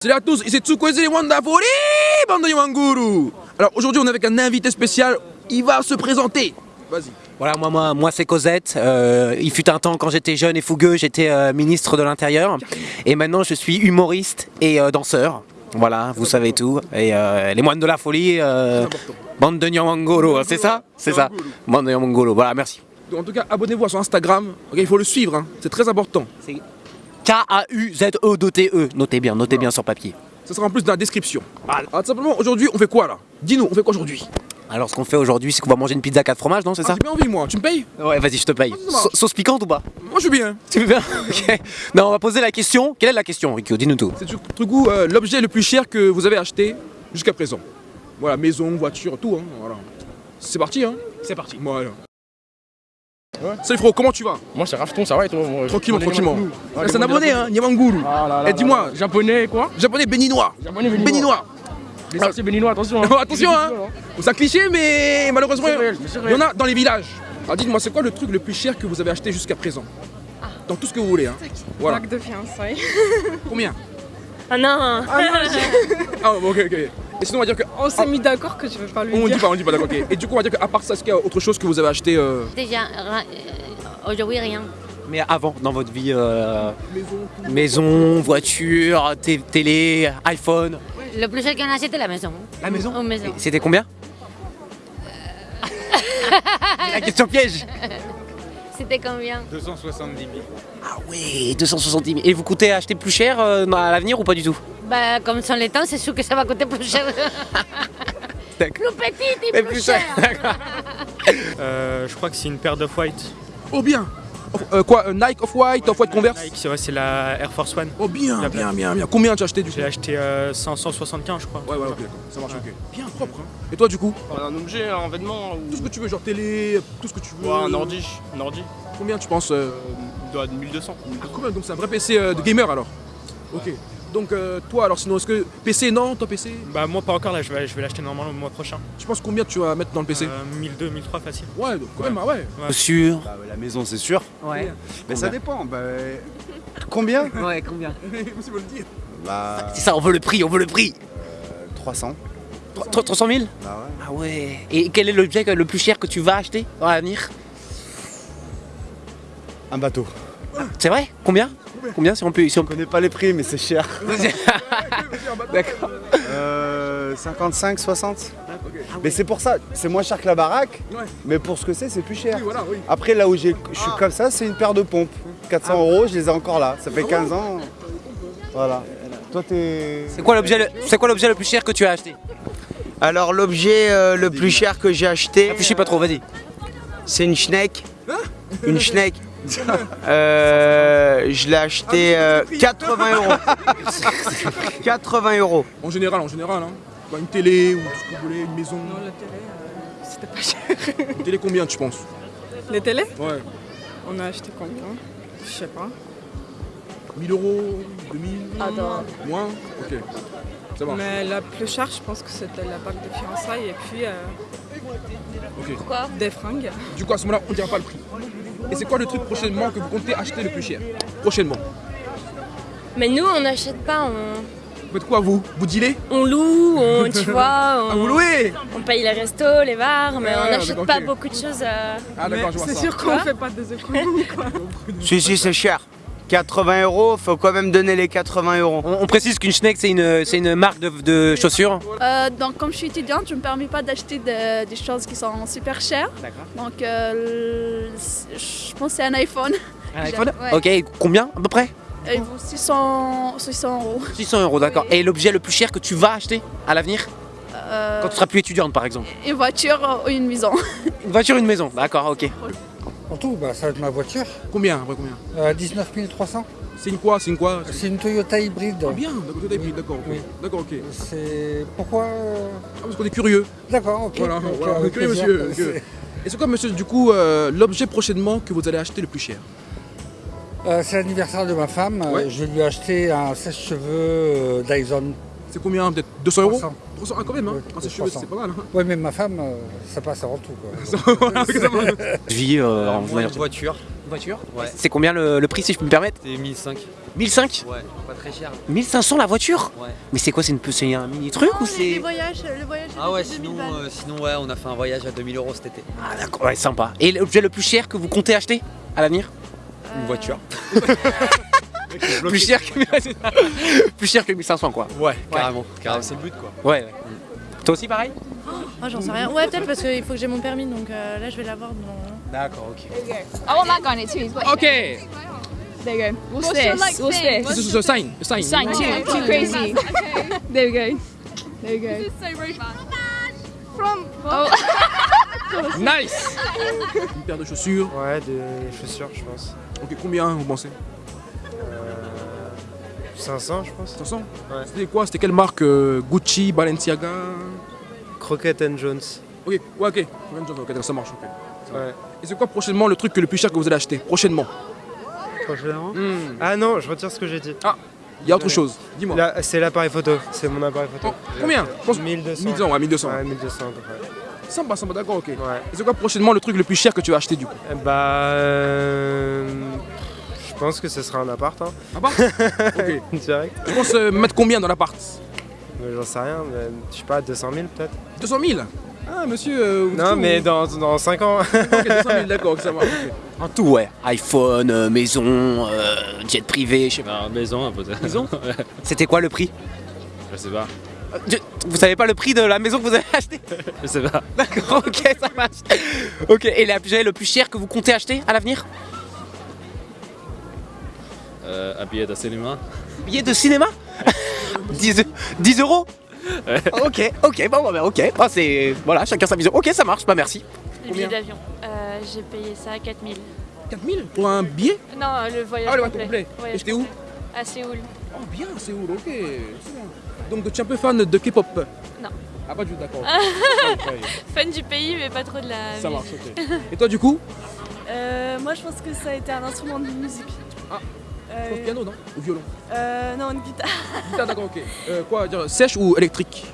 Salut à tous, ici Tsukwezi les Wonderful bande de Wanguru Alors aujourd'hui on est avec un invité spécial, il va se présenter Vas-y Voilà, moi, moi, moi c'est Cosette. Euh, il fut un temps quand j'étais jeune et fougueux, j'étais euh, ministre de l'Intérieur. Et maintenant je suis humoriste et euh, danseur. Voilà, vous savez tout. Et les moines de la folie, bande de Nyamangolo, c'est ça? C'est ça, bande de. Voilà, merci. En tout cas abonnez-vous à son Instagram, il faut le suivre, hein. c'est très important K-A-U-Z-E-D-T-E. E. Notez bien, notez bien sur papier. Ça sera en plus dans la description Alors tout simplement aujourd'hui on fait quoi là? Dis-nous, on fait quoi aujourd'hui? Alors ce qu'on fait aujourd'hui, c'est qu'on va manger une pizza 4 fromages, non C'est ah, ça? J'ai bien envie moi, tu me payes? Ouais, vas-y, je te paye. Sa- sauce piquante ou pas? Moi je suis bien Tu veux bien? Ok. Non, on va poser la question. Quelle est la question, Rico? Dis-nous tout. C'est du du coup euh, l'objet le plus cher que vous avez acheté jusqu'à présent Voilà, maison, voiture, tout hein, voilà. C'est parti hein? C'est parti. Voilà Salut frérot, comment tu vas? Moi c'est Rafton, ça va et toi moi, Tranquillement, tranquillement. Ah, C'est un abonné hein, Nyamanguru Ah Et dis-moi, là là. Japonais quoi? Japonais béninois Japonais béninois. Béninois Les sorciers béninois, attention. hein. Attention hein C'est un cliché mais malheureusement réel, il y en a dans les villages. Alors dites-moi, c'est quoi le truc le plus cher que vous avez acheté jusqu'à présent? Dans tout ce que vous voulez hein. Voilà. Bague de fiançailles. Combien? Ah non Ah ok ok. Et sinon on va dire que... On s'est mis d'accord que je veux pas lui On dit dire. pas, on dit pas d'accord ok. Et du coup on va dire qu'à part ça, est-ce qu'il y a autre chose que vous avez acheté euh... Déjà, euh, aujourd'hui rien. Mais avant, dans votre vie, euh, maison, voiture, té- télé, iPhone. Le plus cher qu'on a acheté, la maison. La maison maison. C'était combien? La question piège C'était combien 270 000. Ah ouais, 270 000. Et vous coûtez acheter plus cher euh, à l'avenir ou pas du tout? Bah, comme sont les temps, c'est sûr que ça va coûter plus cher. Plus petit et Mais plus, plus cher. Euh, je crois que c'est une paire d'off-white. Oh bien Euh, Quoi euh, Nike Off-White, Off-White Converse Nike, c'est vrai, c'est la Air Force One. Oh bien, bien, bien, bien. Combien tu as acheté du coup J'ai acheté euh, 575, je crois. Ouais, ouais, ok. Ça marche, ok. Bien propre, hein. Et toi, du coup Un objet, un vêtement ou Tout ce que tu veux, genre télé, tout ce que tu veux. Ouais, un ordi. Un ordi. Combien tu penses euh, Il doit être 1200. ah, Combien Donc c'est un vrai PC euh, de gamer alors Ok. Donc euh, toi, alors sinon, est-ce que PC, non Toi, PC Bah, moi, pas encore là, je vais, je vais l'acheter normalement le mois prochain. Tu penses combien tu vas mettre dans le PC Euh, 1002, 1003 facile. Ouais, donc quand même, ah ouais. Sûr. Bah, la maison, c'est sûr. Ouais. Mais ça dépend. Bah, combien? Ouais, combien? Impossible de le dire. Bah, C'est ça, on veut le prix, on veut le prix. 300. 300 000 Bah ouais. Ah ouais. Et quel est l'objet le plus cher que tu vas acheter dans l'avenir? Un bateau. C'est vrai? Combien? Combien si on peut si on Je connais pas les prix, mais c'est cher. D'accord. Euh, 55, 60. Mais c'est pour ça, c'est moins cher que la baraque. Mais pour ce que c'est, c'est plus cher. Après, là où j'ai- je suis comme ça, c'est une paire de pompes. 400 euros, je les ai encore là. Ça fait 15 ans. Voilà. Toi, t'es. C'est quoi l'objet le... c'est quoi l'objet le plus cher que tu as acheté? Alors l'objet euh, le plus cher que j'ai acheté, Réfléchis pas trop, vas-y. c'est une schneck. Une schneck. Euh, je l'ai acheté euh, 80 euros. 80 euros. En général, en général, hein. Bah, une télé ou tout ce que vous voulez, une maison. Non, la télé, euh, c'était pas cher. Une télé combien tu penses? Les télés? Ouais. On a acheté combien? Je sais pas. 1000 euros 2000 Ah non. Moins? Ok. Ça marche. Mais la plus chère, je pense que c'était la bague de fiançailles et puis euh, Ok. Pourquoi des fringues. Du coup, à ce moment-là, on ne dira pas le prix. Et c'est quoi le truc prochainement que vous comptez acheter le plus cher? Prochainement. Mais nous, on n'achète pas, on, Vous faites quoi, vous? Vous dealez? On loue, on, tu vois, Ah, vous on, louez on paye les restos, les bars, mais Ah, on n'achète pas beaucoup de choses. euh, Ah, d'accord, je vois C'est sûr qu'on fait pas des économies quoi. Si, si, c'est cher. 80 euros, faut quand même donner les 80 euros. On, on précise qu'une Schneck c'est une, c'est une marque de, de chaussures. Euh, donc comme je suis étudiante, je ne me permets pas d'acheter de- des choses qui sont super chères. D'accord. Donc euh, je pense que c'est un iPhone. Un iPhone Ouais. Ok, combien à peu près Euh, Il vaut 600, 600 euros. 600 euros, d'accord. Oui. Et l'objet le plus cher que tu vas acheter à l'avenir Euh, Quand tu seras plus étudiante par exemple Une voiture ou une maison. Une voiture, une maison, d'accord, ok. En tout, bah, ça va être ma voiture. Combien après combien Euh, 19 300. C'est une quoi C'est une quoi C'est une Toyota hybride. Ah bien, est pris, d'accord. Oui. D'accord, ok. C'est pourquoi euh, Ah, parce qu'on est curieux. D'accord, ok. Voilà, ok, voilà, on est curieux, plaisir. monsieur. Et c'est quoi, monsieur, du coup, euh, l'objet prochainement que vous allez acheter le plus cher? Euh, c'est l'anniversaire de ma femme. Euh, Ouais. Je vais lui acheter un sèche-cheveux euh, Dyson. C'est combien Peut-être 200 euros 300. 300, ah, quand même, hein Ouais, Ah, c'est cheveux, 300. c'est pas mal. Hein Ouais, mais ma femme, euh, ça passe avant tout. Quoi. Je vis euh, en Moi, une voiture. Une voiture? Ouais. C'est combien le, le prix si je peux me permettre? C'est 1005. 1005 Ouais, pas très cher. 1500 la voiture? Ouais. Mais c'est quoi C'est une peu- c'est un mini truc ou c'est le voyage Ah ouais, sinon, euh, sinon ouais, on a fait un voyage à 2000 euros cet été. Ah d'accord, ouais, sympa. Et l'objet le plus cher que vous comptez acheter à l'avenir? Une voiture. Plus cher que plus cher que 1500 quoi. Ouais, carrément. carrément. C'est le but quoi. Ouais. ouais. Toi aussi pareil? Oh, j'en sais rien. Ouais, peut-être parce qu'il faut que j'ai mon permis, donc euh, là je vais l'avoir dans. D'accord, ok. I want in it too. He's got Okay. There you go. What's, What's this? like, What's this? This is a sign. A sign. Sign too, too crazy. There we go. There we go. so rude. From. Oh. Nice. Une paire de chaussures. Ouais, des chaussures, je pense. Ok, combien vous pensez? 500, je pense. 500 Ouais. C'était quoi C'était quelle marque euh, Gucci, Balenciaga? Crockett and Jones. Ok, ouais, ok. Ok, ça marche, ok. Ouais. Et c'est quoi prochainement le truc le plus cher que vous allez acheter? Prochainement Prochainement Hmm. Ah non, je retire ce que j'ai dit. Ah, il y a autre chose. Dis-moi. C'est l'appareil photo. C'est mon appareil photo. Combien? Je pense 1200. 1200, ouais, 1200. Ouais, 1200 à peu près. Sympa, sympa, d'accord, ok. Ouais. Et c'est quoi prochainement le truc le plus cher que tu vas acheter du coup? Eh Bah. euh, Je pense que ce sera un appart. Hein. Appart Ok. Direct. Tu penses euh, mettre combien dans l'appart? Mais J'en sais rien, mais, je sais pas, 200 000 peut-être 200 000 Ah, monsieur. euh, Non, mais dans, dans 5 ans. Ok, 200 000, d'accord, ça marche. En tout ouais. iPhone, euh, maison, euh, jet privé, je sais pas. maison, un peu. Maison C'était quoi le prix? Je sais pas. Euh, je- Vous savez pas le prix de la maison que vous avez achetée? Je sais pas. D'accord, ok, ça marche. Ok, et l'objet le plus cher que vous comptez acheter à l'avenir? Euh, un billet de cinéma. Billet de cinéma 10, 10 euros Ok, ok, bon, bah, ok. Ah, c'est. Voilà, chacun sa vision. Ok, ça marche, bah merci. Le billet d'avion. Euh, j'ai payé ça à 4000. 4000 Pour un billet? Non, le voyage Ah, le complet. complet. Voyage Et j'étais où? À Séoul. Oh, bien, où Ok, c'est bien. Donc, tu es un peu fan de K-pop? Non. Ah, pas du tout, d'accord. Fan du pays, mais pas trop de la Ça musique. marche, ok. Et toi, du coup? Euh, moi, je pense que ça a été un instrument de musique. Ah, Euh, pense piano, non Ou violon euh, non, une guitare. Guitare, d'accord, ok. Euh, quoi dire Sèche ou électrique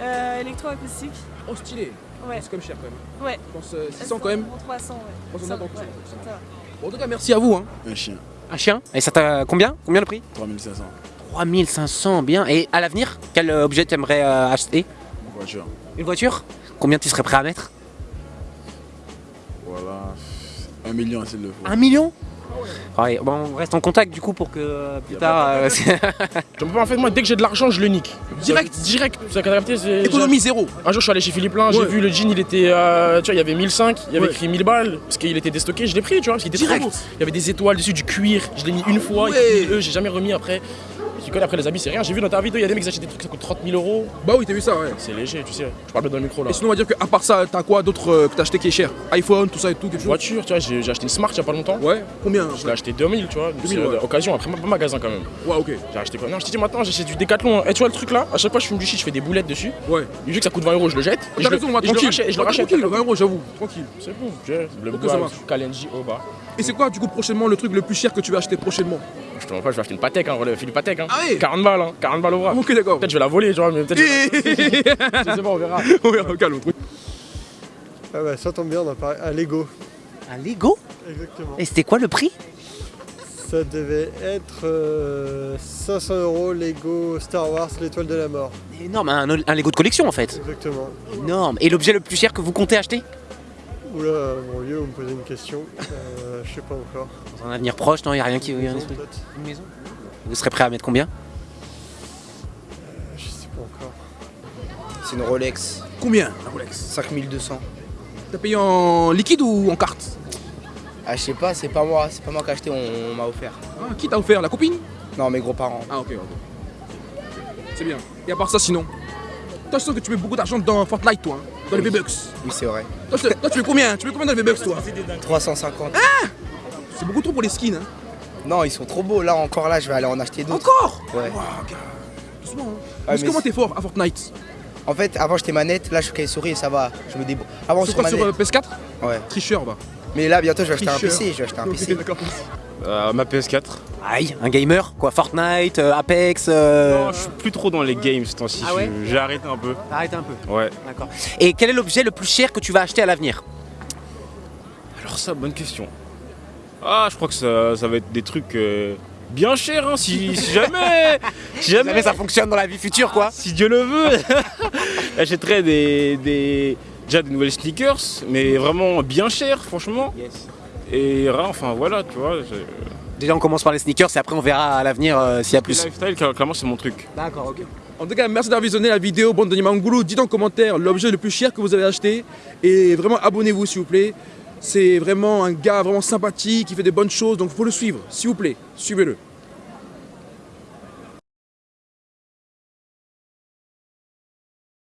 Euh, électroacoustique. Oh, stylé. Ouais. C'est quand même cher quand même. Ouais. Je pense euh, 600 quand même. 300, ouais. 300, Ça, d'accord, ouais, ça va. Bon, en tout cas, merci à vous. Hein. Un chien. Un chien Et ça t'a combien? Combien le prix? 3500. 3500, bien. Et à l'avenir, quel euh, objet t'aimerais euh, acheter? Une voiture. Une voiture? Combien tu serais prêt à mettre? Voilà. Un million s'il le faut. Un million? Ouais, bon, on reste en contact du coup pour que euh, plus tard. euh, Je peux pas, en fait, moi, dès que j'ai de l'argent, je le nique. Direct Direct. Économie zéro. Un jour, je suis allé chez Philippe Lain, j'ai vu le jean, il était. euh, tu vois, il y avait 1005, il y avait Ouais. écrit 1000 balles, parce qu'il était déstocké, je l'ai pris, tu vois, parce qu'il était Direct. trop beau. Il y avait des étoiles dessus, du cuir, je l'ai mis une fois, Ouais. et puis, eux, j'ai jamais remis après. Tu connais après les habits, c'est rien. J'ai vu dans ta vidéo, il y a des mecs qui achètent des trucs, ça coûte 30 000 euros. Bah oui, t'as vu ça, ouais. C'est léger, tu sais. Je parle bien dans le micro là. Et sinon, on va dire qu'à part ça, t'as quoi d'autre euh, que t'as acheté qui est cher? iPhone, tout ça et tout, quelque chose? Voiture, tu vois, j'ai j'ai acheté une Smart il y a pas longtemps. Ouais, combien Je l'ai acheté 2000, tu vois. 2000, c'est, euh, ouais. Occasion, après, pas magasin quand même. Ouais, ok. J'ai acheté quoi? Non, je t'ai dit maintenant, j'achète du décathlon. Et tu vois le truc là? À chaque fois, je fume du shit, je fais des boulettes dessus. Ouais. Vu que ça coûte 20 euros, je le jette. Et je T'as raison, on va tranquille. je le rachète. Tranquille, 20 euros, j'avoue, tranquille. C'est bon, j'ai le. Kalenji au bas. Et c'est quoi, du coup, prochainement, le truc le plus cher que tu vas acheter prochainement? Je te mens pas, je vais acheter une Patek, hein, relève, Philippe Patek. Hein. Ah ouais 40 balles, hein, 40 balles au bras. Ok, d'accord. Peut-être je vais la voler, tu vois, mais peut-être. je vais la- Je sais pas, on verra. On verra, calme. Ah bah ça tombe bien, on a parlé à Lego. Un Lego Exactement. Et c'était quoi le prix? Ça devait être euh, 500 euros Lego Star Wars, l'étoile de la mort. Énorme, un, un Lego de collection en fait. Exactement. Énorme. Et l'objet le plus cher que vous comptez acheter? Oula, mon vieux, vous me posez une question. Euh, je sais pas encore. Dans un avenir proche, non, il n'y a rien qui. y a un Maison. Une maison Vous serez prêt à mettre combien? Je sais pas encore. C'est une Rolex. Combien, la Rolex 5200. T'as payé en liquide ou en carte? Ah, je sais pas, c'est pas moi, c'est pas moi qui ai acheté, on, on m'a offert. Ah, Qui t'a offert La copine? Non, mes gros-parents. Ah, ok, ok. C'est bien. Et à part ça, sinon? Toi, je sens que tu mets beaucoup d'argent dans Fortnite, toi, hein, dans les V-Bucks. Oui, c'est vrai. Toi, tu mets combien? Tu mets combien dans les V-Bucks, toi? 350. C'est beaucoup trop pour les skins, hein. Non, ils sont trop beaux. Là, encore là, je vais aller en acheter d'autres. Encore? Ouais. Wow, gars. Doucement, hein. Ouais, Parce que mais comment t'es fort à Fortnite? En fait, avant, j'étais manette. Là, je suis cahier souris et ça va. Je me débrouille. Avant, Sur sur quoi, sur manette. euh, PS4 Ouais. Tricheur, va. Mais là, bientôt, je vais acheter un. PC. Je vais acheter un PC. Euh, ma PS4. Aïe, un gamer Quoi, Fortnite, euh, Apex euh, Non, je suis plus trop dans les games ce temps-ci. Ah ouais J'ai arrêté un peu. Arrête un peu. Ouais. D'accord. Et quel est l'objet le plus cher que tu vas acheter à l'avenir? Alors, ça, bonne question. Ah, je crois que ça, ça va être des trucs euh, bien chers, hein, si, si jamais, si jamais... jamais ça fonctionne dans la vie future, quoi. Si Dieu le veut, j'achèterais des, des, déjà des nouvelles sneakers, mais vraiment bien chers, franchement. Et enfin voilà, tu vois. Déjà, on commence par les sneakers et après, on verra à l'avenir euh, s'il y a plus. Le lifestyle, cla- clairement, c'est mon truc. D'accord, ok. En tout cas, merci d'avoir visionné la vidéo Bande de Nimanguru. Dites en commentaire l'objet le plus cher que vous avez acheté. Et vraiment, abonnez-vous s'il vous plaît. C'est vraiment un gars vraiment sympathique, qui fait des bonnes choses, donc il faut le suivre, s'il vous plaît. Suivez-le.